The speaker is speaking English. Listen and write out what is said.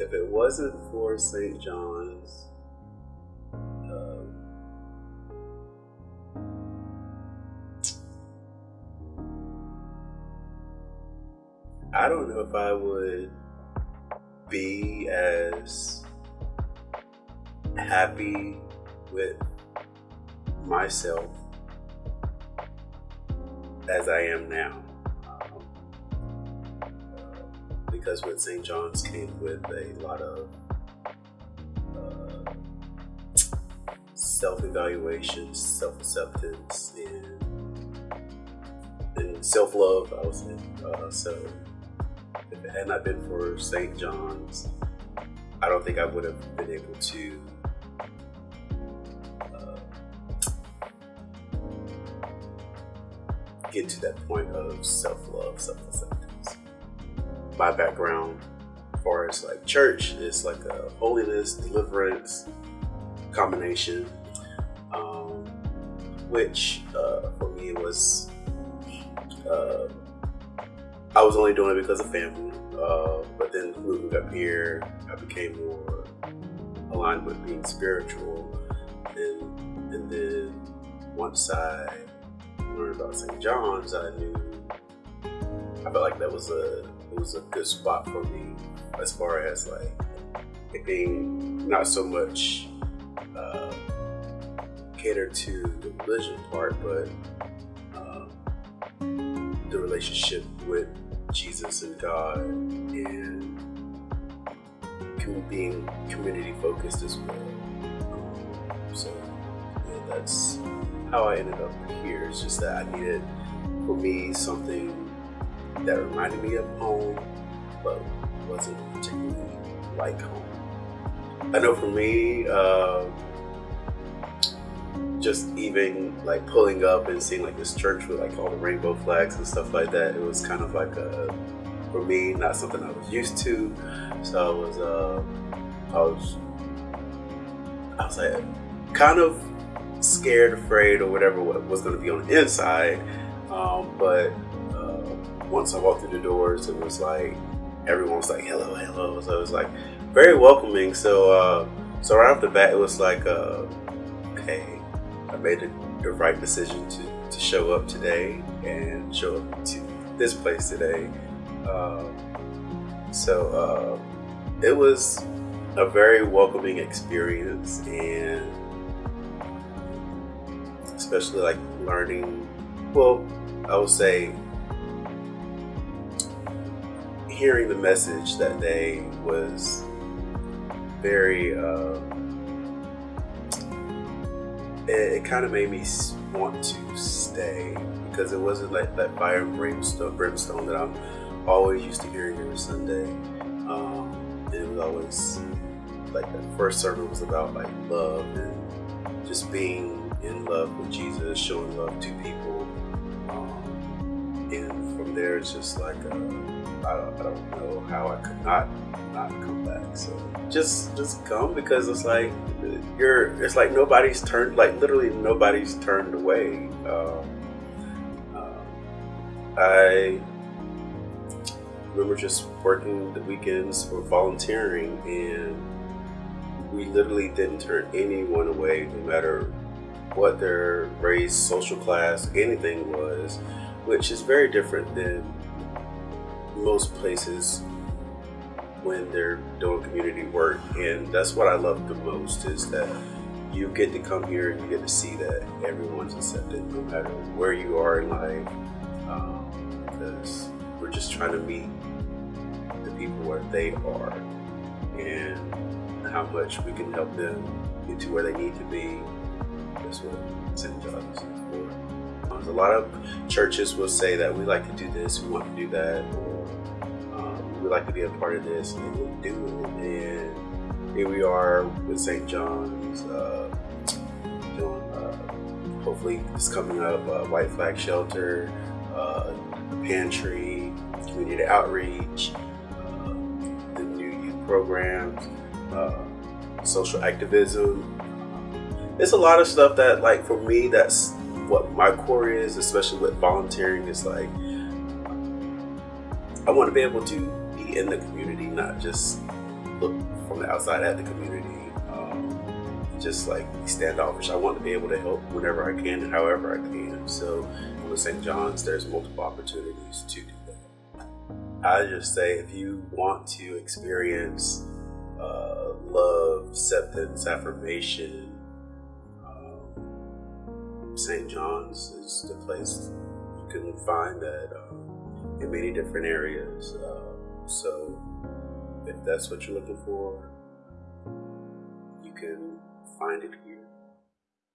if it wasn't for St. John's, uh, I don't know if I would be as happy with myself as I am now. Because with St. John's came with a lot of uh, self evaluation, self acceptance, and, and self love, I would say. Uh, so if it had not been for St. John's, I don't think I would have been able to get to that point of self-love, self-acceptance. My background, as far as like church, it's like a holiness, deliverance combination, um, which uh, for me was uh, I was only doing it because of family. Uh, but then moving up here, I became more aligned with being spiritual, and and then once I learned about St. John's, I knew I felt like that was a it was a good spot for me as far as like it being not so much uh, catered to the religion part, but uh, the relationship with Jesus and God and being community focused as well. Um, so yeah, that's how I ended up here. It's just that I needed, for me, something that reminded me of home, but wasn't particularly like home. I know for me, uh, just even like pulling up and seeing like this church with like all the rainbow flags and stuff like that, it was kind of like a, for me, not something I was used to. So I was, uh, I was, I was like, kind of scared, afraid, or whatever was going to be on the inside. Um, but once I walked through the doors, it was like everyone was like, "Hello, hello." So it was like very welcoming. So uh, so right off the bat, it was like, uh, okay, I made the, the right decision to, to show up today and show up to this place today. Um, so uh, it was a very welcoming experience and especially like learning. Well, I would say hearing the message that day was very. Uh, it, it kind of made me want to stay because it wasn't like that fire and brimstone, brimstone that I'm always used to hearing every Sunday. Um, and it was always like the first sermon was about like love and just being in love with Jesus, showing love to people. Um, and from there, it's just like, uh, I, don't, I don't know how I could not not come back. So just just come because it's like you're. It's like nobody's turned. Like literally nobody's turned away. Um, uh, I remember just working the weekends for volunteering and we literally didn't turn anyone away no matter what their race, social class, anything was, which is very different than most places when they're doing community work. And that's what I love the most is that you get to come here and you get to see that everyone's accepted no matter where you are in life. Um, because we're just trying to meet the people where they are and how much we can help them get to where they need to be that's what St. John's a lot of churches will say that we like to do this, we want to do that, or um, we like to be a part of this, and we do it. And here we are with St. John's uh, doing, uh, hopefully, it's coming up uh, White Flag Shelter, uh, pantry, community outreach, uh, the new youth programs, uh, social activism, it's a lot of stuff that like for me that's what my core is especially with volunteering is like i want to be able to be in the community not just look from the outside at the community. Um, just like standoffish. I want to be able to help whenever I can and however I can. So with St. John's, there's multiple opportunities to do that. I just say if you want to experience uh, love, acceptance, affirmation, St. John's is the place you can find that um, in many different areas. Uh, so if that's what you're looking for, you can find it here.